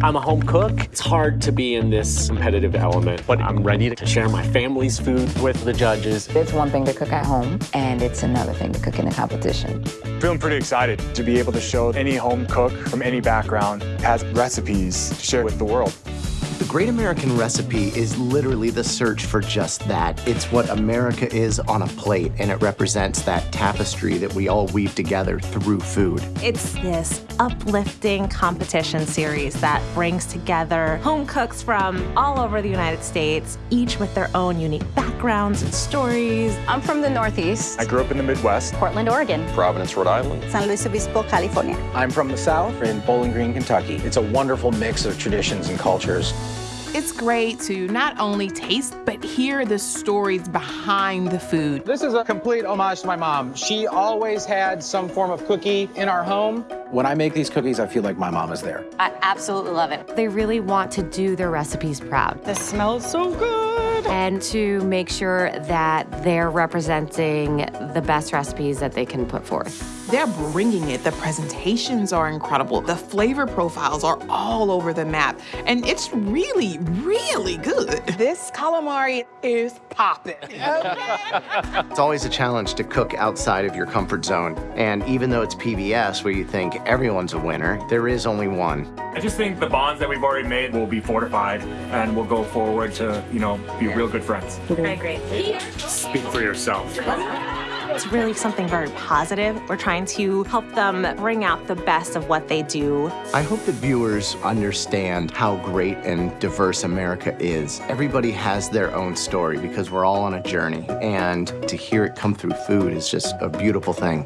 I'm a home cook. It's hard to be in this competitive element, but I'm ready to share my family's food with the judges. It's one thing to cook at home, and it's another thing to cook in a competition. Feeling pretty excited to be able to show any home cook from any background has recipes to share with the world. The Great American Recipe is literally the search for just that. It's what America is on a plate, and it represents that tapestry that we all weave together through food. It's this uplifting competition series that brings together home cooks from all over the United States, each with their own unique backgrounds and stories. I'm from the Northeast. I grew up in the Midwest. Portland, Oregon. Providence, Rhode Island. San Luis Obispo, California. I'm from the South in Bowling Green, Kentucky. It's a wonderful mix of traditions and cultures. It's great to not only taste, but hear the stories behind the food. This is a complete homage to my mom. She always had some form of cookie in our home. When I make these cookies, I feel like my mom is there. I absolutely love it. They really want to do their recipes proud. This smells so good. And to make sure that they're representing the best recipes that they can put forth. They're bringing it. The presentations are incredible. The flavor profiles are all over the map. And it's really, really good. This calamari is popping. It's always a challenge to cook outside of your comfort zone. And even though it's PBS, where you think everyone's a winner, there is only one. I just think the bonds that we've already made will be fortified and we'll go forward to, you know, be real good friends. I agree. Speak for yourself. It's really something very positive. We're trying to help them bring out the best of what they do. I hope that viewers understand how great and diverse America is. Everybody has their own story because we're all on a journey, and to hear it come through food is just a beautiful thing.